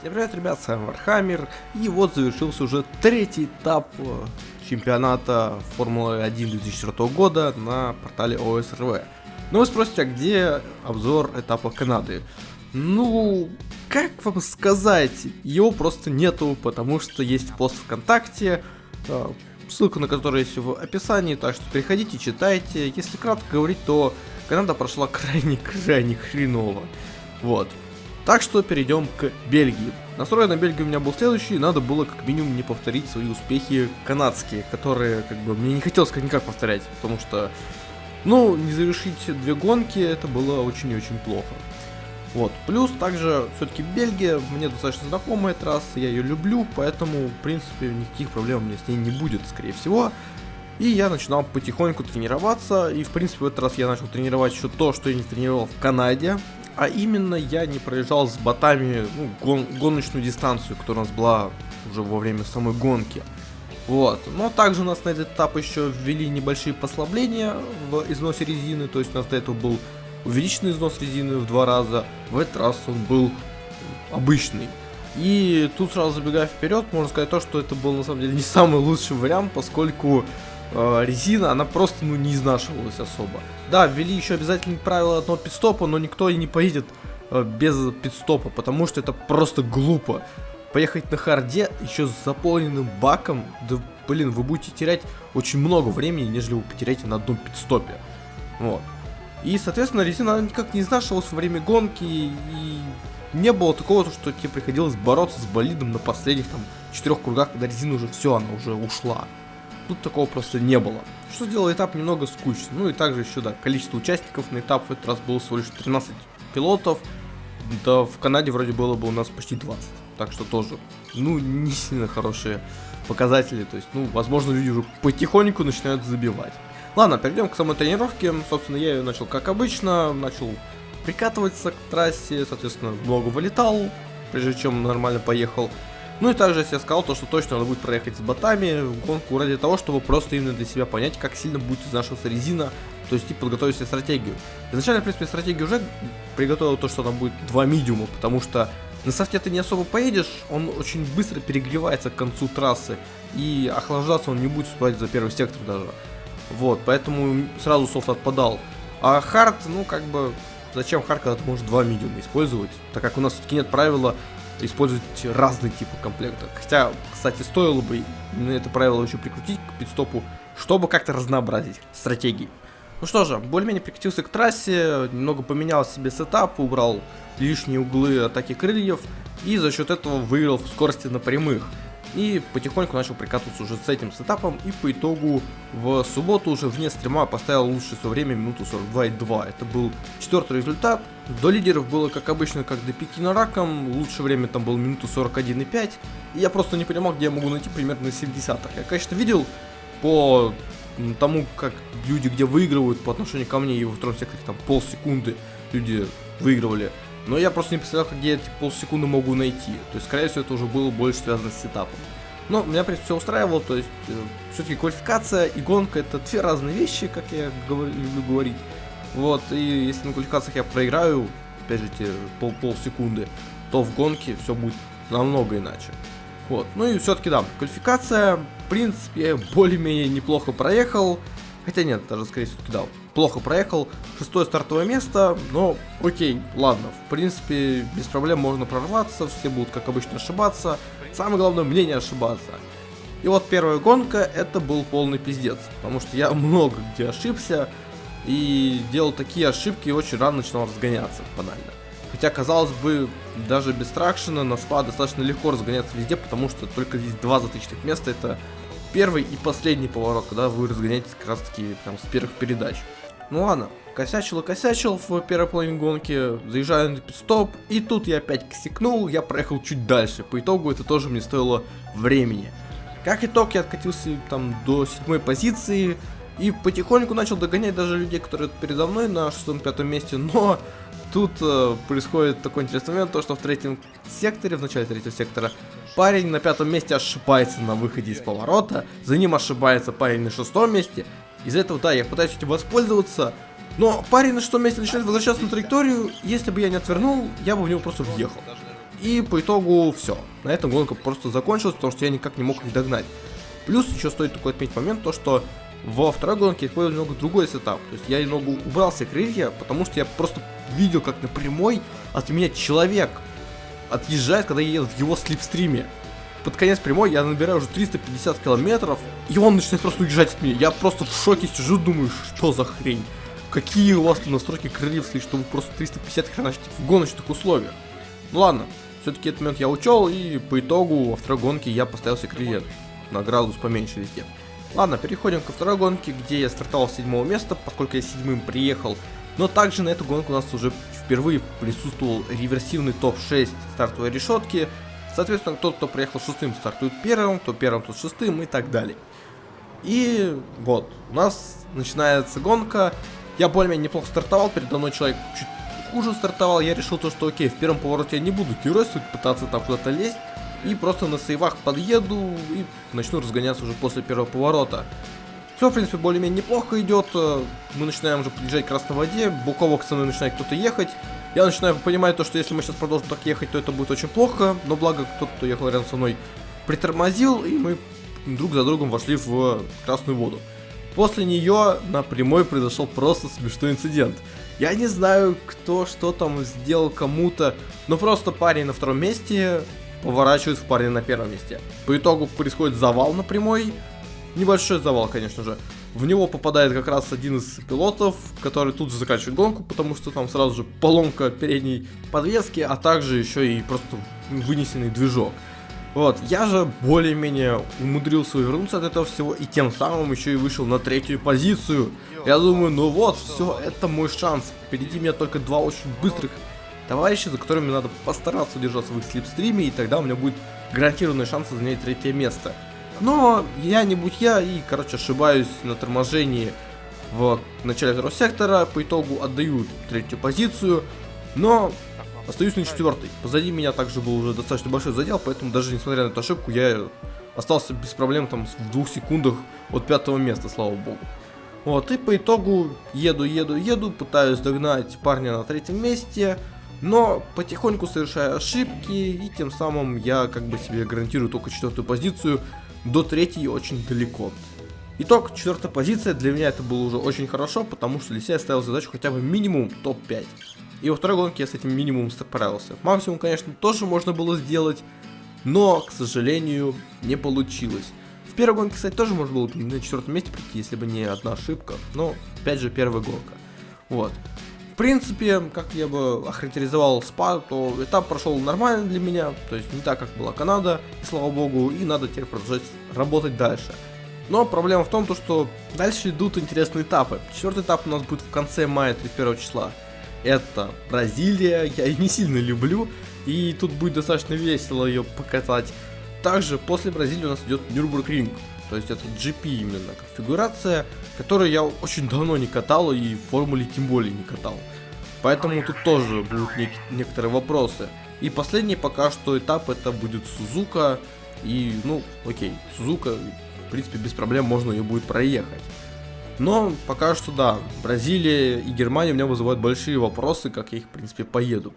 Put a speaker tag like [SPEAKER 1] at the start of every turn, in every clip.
[SPEAKER 1] Всем привет, ребят, с вами Вархаммер, и вот завершился уже третий этап э, чемпионата Формулы 1 2004 года на портале ОСРВ. Ну вы спросите, а где обзор этапа Канады? Ну, как вам сказать, его просто нету, потому что есть пост ВКонтакте, э, ссылка на который есть в описании, так что переходите, читайте. Если кратко говорить, то Канада прошла крайне-крайне хреново. Вот. Так что перейдем к Бельгии. Настрой на Бельгию у меня был следующий, надо было как минимум не повторить свои успехи канадские, которые как бы мне не хотелось как никак повторять, потому что, ну, не завершить две гонки, это было очень и очень плохо. Вот, плюс также все-таки Бельгия мне достаточно знакомая трасса, я ее люблю, поэтому, в принципе, никаких проблем у меня с ней не будет, скорее всего. И я начинал потихоньку тренироваться, и в принципе в этот раз я начал тренировать еще то, что я не тренировал в Канаде, а именно я не проезжал с ботами ну, гон гоночную дистанцию, которая у нас была уже во время самой гонки. Вот. Но также у нас на этот этап еще ввели небольшие послабления в износе резины, то есть у нас до этого был увеличенный износ резины в два раза, в этот раз он был обычный. И тут сразу забегая вперед, можно сказать то, что это был на самом деле не самый лучший вариант, поскольку э, резина, она просто ну, не изнашивалась особо. Да, ввели еще обязательные правила одного пидстопа, но никто и не поедет э, без пидстопа, потому что это просто глупо. Поехать на харде еще с заполненным баком, да блин, вы будете терять очень много времени, нежели вы потеряете на одном пидстопе. Вот. И, соответственно, резина никак не изнашивалась во время гонки, и не было такого, что тебе приходилось бороться с болидом на последних там четырех кругах, когда резина уже все, она уже ушла. Тут такого просто не было. Что сделало этап немного скучным. Ну и также еще, да, количество участников на этап в этот раз было всего лишь 13 пилотов. Да, в Канаде вроде было бы у нас почти 20. Так что тоже, ну, не сильно хорошие показатели. То есть, ну, возможно, люди уже потихоньку начинают забивать. Ладно, перейдем к самой тренировке. Собственно, я ее начал как обычно. Начал прикатываться к трассе, соответственно, много вылетал, прежде чем нормально поехал. Ну и также я сказал то, что точно надо будет проехать с ботами в гонку ради того, чтобы просто именно для себя понять, как сильно будет изнашиваться резина, то есть и подготовить себе стратегию. Изначально, в принципе, стратегию уже приготовил то, что там будет два медиума, потому что на софте ты не особо поедешь, он очень быстро перегревается к концу трассы, и охлаждаться он не будет успевать за первый сектор даже. Вот, поэтому сразу софт отпадал. А хард, ну как бы, зачем хард, когда ты можешь два медиума использовать, так как у нас все-таки нет правила использовать разные типы комплекта. Хотя, кстати, стоило бы это правило еще прикрутить к пидстопу, чтобы как-то разнообразить стратегии. Ну что же, более-менее прикатился к трассе, немного поменял себе сетап, убрал лишние углы атаки крыльев и за счет этого выиграл в скорости на прямых. И потихоньку начал прикатываться уже с этим сетапом. И по итогу в субботу уже вне стрима поставил лучшее свое время минуту 42,2. Это был четвертый результат. До лидеров было как обычно, как до Пекина раком. Лучшее время там было минуту 41,5. И я просто не понимал, где я могу найти примерно на 70-х. Я, конечно, видел по тому, как люди где выигрывают по отношению ко мне и во втором секторе там полсекунды люди выигрывали. Но я просто не представлял, где эти полсекунды могу найти. То есть, скорее всего, это уже было больше связано с сетапом. Но меня, в принципе, все устраивало, то есть, э, все-таки квалификация и гонка это две разные вещи, как я говорю, люблю говорить. Вот, и если на квалификациях я проиграю, опять же, те пол полсекунды, то в гонке все будет намного иначе. Вот, ну и все-таки да, квалификация, в принципе, более-менее неплохо проехал. Хотя нет, даже скорее всего кидал. Плохо проехал. Шестое стартовое место, но окей, ладно. В принципе, без проблем можно прорваться, все будут как обычно ошибаться. Самое главное, мне не ошибаться. И вот первая гонка, это был полный пиздец. Потому что я много где ошибся. И делал такие ошибки и очень рано начинал разгоняться, банально. Хотя, казалось бы, даже без тракшена на спа достаточно легко разгоняться везде, потому что только здесь два затычных места, это первый и последний поворот, когда вы разгоняетесь как раз таки прям с первых передач. Ну ладно, косячил и косячил в первой половине гонки, заезжаю на стоп и тут я опять косякнул, я проехал чуть дальше. По итогу это тоже мне стоило времени. Как итог, я откатился там до седьмой позиции, и потихоньку начал догонять даже людей, которые передо мной на шестом-пятом месте, но тут э, происходит такой интересный момент, то что в третьем секторе, в начале третьего сектора, парень на пятом месте ошибается на выходе из поворота, за ним ошибается парень на шестом месте, из-за этого, да, я пытаюсь этим воспользоваться, но парень на шестом месте начинает возвращаться на траекторию, если бы я не отвернул, я бы в него просто въехал. И по итогу все. На этом гонка просто закончилась, потому что я никак не мог их догнать. Плюс еще стоит такой отметить момент, то что во второй гонке я использовал немного другой сетап. То есть я немного убрал все крылья, потому что я просто видел, как на прямой от меня человек отъезжает, когда я еду в его слепстриме. Под конец прямой я набираю уже 350 километров, и он начинает просто уезжать от меня. Я просто в шоке сижу, думаю, что за хрень. Какие у вас там настройки крыльев стоит, что вы просто 350 хреначите в гоночных условиях. Ну ладно, все-таки этот момент я учел, и по итогу во второй гонке я поставил себе крылья на градус поменьше везде. Ладно, переходим ко второй гонке, где я стартовал с седьмого места, поскольку я седьмым приехал. Но также на эту гонку у нас уже впервые присутствовал реверсивный топ-6 стартовой решетки. Соответственно, тот, кто приехал шестым, стартует первым, кто первым, тот шестым и так далее. И вот, у нас начинается гонка. Я более-менее неплохо стартовал, передо мной человек чуть хуже стартовал. Я решил то, что окей, в первом повороте я не буду геройствовать, пытаться там куда-то лезть и просто на сейвах подъеду и начну разгоняться уже после первого поворота. Все, в принципе, более-менее неплохо идет. Мы начинаем уже подъезжать к красной воде. Боково со мной начинает кто-то ехать. Я начинаю понимать то, что если мы сейчас продолжим так ехать, то это будет очень плохо. Но благо кто-то, кто ехал рядом со мной, притормозил, и мы друг за другом вошли в красную воду. После нее на прямой произошел просто смешной инцидент. Я не знаю, кто что там сделал кому-то, но просто парень на втором месте поворачивает в парня на первом месте. По итогу происходит завал на прямой. Небольшой завал, конечно же. В него попадает как раз один из пилотов, который тут же заканчивает гонку, потому что там сразу же поломка передней подвески, а также еще и просто вынесенный движок. Вот, я же более-менее умудрился вернуться от этого всего и тем самым еще и вышел на третью позицию. Я думаю, ну вот, все, это мой шанс. Впереди меня только два очень быстрых товарищи, за которыми надо постараться удержаться в их слепстриме, и тогда у меня будет гарантированный шанс занять третье место. Но я не будь я, и, короче, ошибаюсь на торможении в начале второго сектора, по итогу отдаю третью позицию, но остаюсь на четвертой. Позади меня также был уже достаточно большой задел, поэтому даже несмотря на эту ошибку, я остался без проблем там в двух секундах от пятого места, слава богу. Вот, и по итогу еду, еду, еду, пытаюсь догнать парня на третьем месте, но потихоньку совершаю ошибки, и тем самым я как бы себе гарантирую только четвертую позицию, до третьей очень далеко. Итог, четвертая позиция, для меня это было уже очень хорошо, потому что для себя я ставил задачу хотя бы минимум топ-5. И во второй гонке я с этим минимумом справился. Максимум, конечно, тоже можно было сделать, но, к сожалению, не получилось. В первой гонке, кстати, тоже можно было на четвертом месте прийти, если бы не одна ошибка, но, опять же, первая гонка. Вот принципе, как я бы охарактеризовал спа, то этап прошел нормально для меня, то есть не так, как была Канада, и слава богу, и надо теперь продолжать работать дальше. Но проблема в том, то, что дальше идут интересные этапы. Четвертый этап у нас будет в конце мая 31 числа. Это Бразилия, я ее не сильно люблю, и тут будет достаточно весело ее покатать. Также после Бразилии у нас идет Нюрбургринг. То есть это GP именно конфигурация, которую я очень давно не катал и в формуле тем более не катал. Поэтому тут тоже будут нек некоторые вопросы. И последний пока что этап это будет Сузука. И, ну, окей, Сузука, в принципе, без проблем можно ее будет проехать. Но пока что да, Бразилия и Германия у меня вызывают большие вопросы, как я их, в принципе, поеду.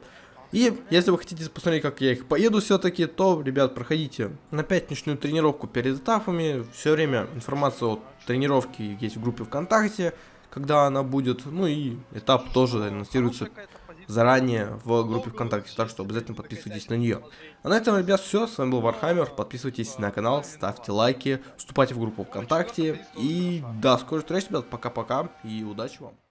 [SPEAKER 1] И если вы хотите посмотреть, как я их поеду все-таки, то, ребят, проходите на пятничную тренировку перед этапами. Все время информация о тренировке есть в группе ВКонтакте, когда она будет. Ну и этап тоже анонсируется заранее в группе ВКонтакте, так что обязательно подписывайтесь на нее. А на этом, ребят, все. С вами был Вархаммер. Подписывайтесь на канал, ставьте лайки, вступайте в группу ВКонтакте. И до скорой встречи, ребят. Пока-пока и удачи вам.